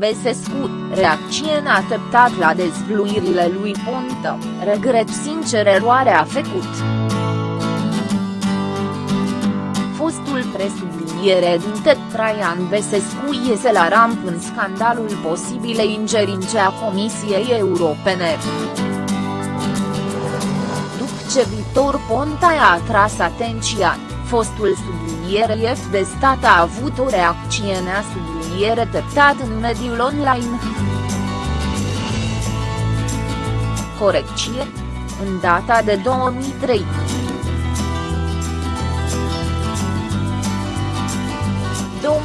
Besescu, reacție neateptat la dezvluirile lui Ponta, regret sincer eroarea făcut. Fostul presubliniere din Traian Besescu iese la ramp în scandalul posibilei ingerințe a Comisiei Europene ce Victor Ponta a atras atenția, fostul subliniere F de stat a avut o reacție neasubliniere teptat în mediul online. Corecție? În data de 2003.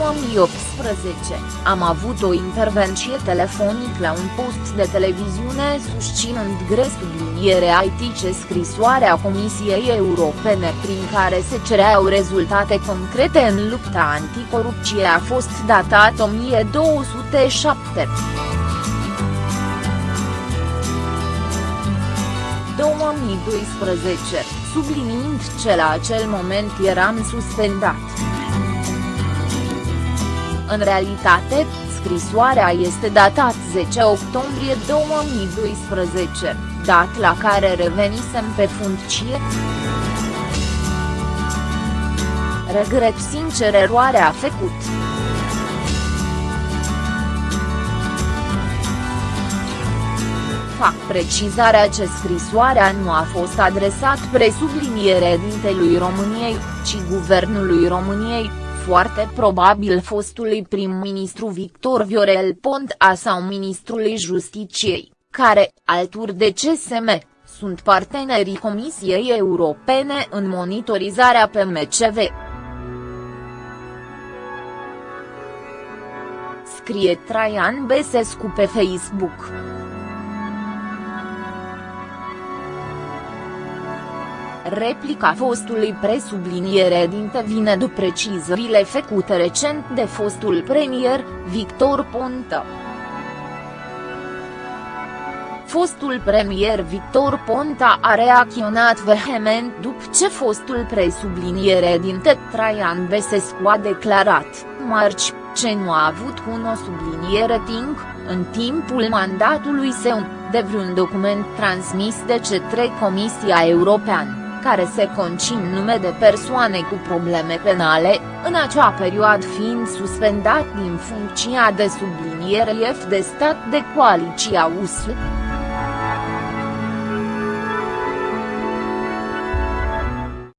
2018, am avut o intervenție telefonică la un post de televiziune susținând gres subliniere IT ce scrisoarea Comisiei Europene prin care se cereau rezultate concrete în lupta anticorupție a fost datat 1207. 2012, subliniind ce la acel moment eram suspendat. În realitate, scrisoarea este datat 10 octombrie 2012, dat la care revenisem pe funcție. Regret sincer eroarea făcut. Fac precizarea ce scrisoarea nu a fost adresat presubliniere dintelui României, ci Guvernului României, foarte probabil fostului prim-ministru Victor Viorel Ponta sau ministrului Justiciei, care, alături de CSM, sunt partenerii Comisiei Europene în monitorizarea PMCV. Scrie Traian Besescu pe Facebook. Replica fostului presubliniere dinte vine după precizările făcute recent de fostul premier, Victor Ponta. Fostul premier Victor Ponta a reacționat vehement după ce fostul presubliniere din Traian Besescu a declarat, marci, ce nu a avut un o subliniere timp, în timpul mandatului său, de vreun document transmis de către Comisia Europeană care se concin nume de persoane cu probleme penale, în acea perioadă fiind suspendat din funcția de subliniere F de stat de coaliția USL.